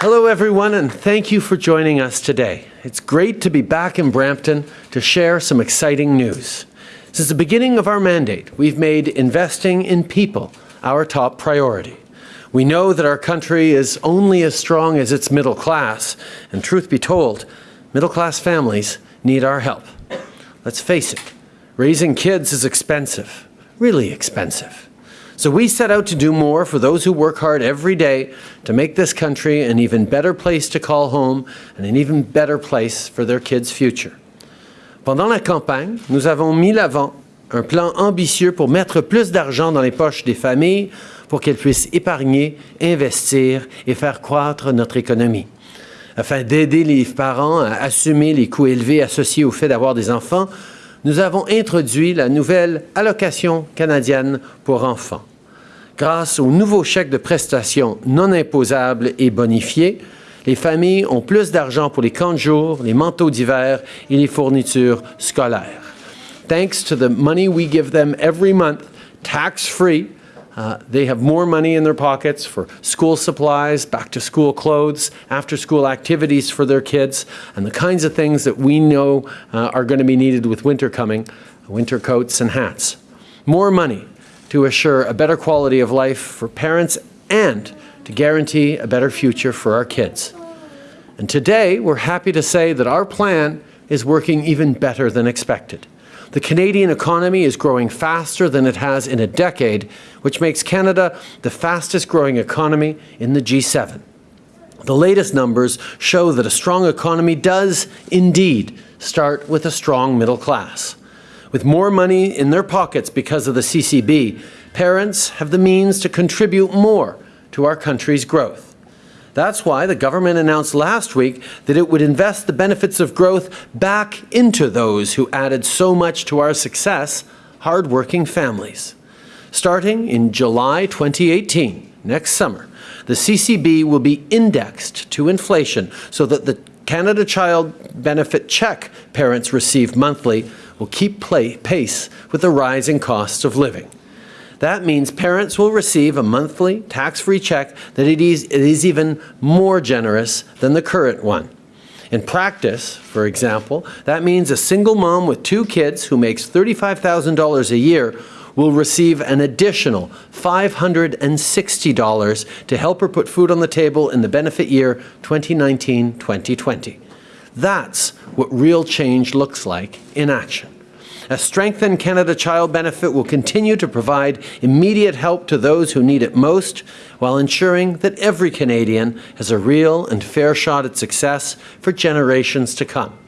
Hello, everyone, and thank you for joining us today. It's great to be back in Brampton to share some exciting news. Since the beginning of our mandate, we've made investing in people our top priority. We know that our country is only as strong as its middle class, and truth be told, middle class families need our help. Let's face it, raising kids is expensive, really expensive. So we set out to do more for those who work hard every day to make this country an even better place to call home and an even better place for their kids' future. Pendant la campagne, nous avons mis l'avant un plan ambitieux pour mettre plus d'argent dans les poches des familles pour qu'elles puissent épargner, investir et faire croître notre économie. Afin d'aider les parents à assumer les coûts élevés associés au fait d'avoir des enfants, nous avons introduit la nouvelle allocation canadienne pour enfants. Grâce au nouveau chèque de prestations non imposables et bonifiés, les familles ont plus d'argent pour les camps de jour, les manteaux d'hiver et les fournitures scolaires. Thanks to the money we give them every month, tax-free, uh, they have more money in their pockets for school supplies, back to school clothes, after school activities for their kids, and the kinds of things that we know uh, are going to be needed with winter coming winter coats and hats. More money to assure a better quality of life for parents and to guarantee a better future for our kids. And today, we're happy to say that our plan is working even better than expected. The Canadian economy is growing faster than it has in a decade, which makes Canada the fastest growing economy in the G7. The latest numbers show that a strong economy does indeed start with a strong middle class. With more money in their pockets because of the CCB, parents have the means to contribute more to our country's growth. That's why the government announced last week that it would invest the benefits of growth back into those who added so much to our success, hardworking families. Starting in July 2018, next summer, the CCB will be indexed to inflation so that the Canada Child Benefit check parents receive monthly will keep pace with the rising costs of living. That means parents will receive a monthly tax-free check that it is, it is even more generous than the current one. In practice, for example, that means a single mom with two kids who makes $35,000 a year will receive an additional $560 to help her put food on the table in the benefit year 2019-2020. That's what real change looks like in action. A strengthened Canada Child Benefit will continue to provide immediate help to those who need it most while ensuring that every Canadian has a real and fair shot at success for generations to come.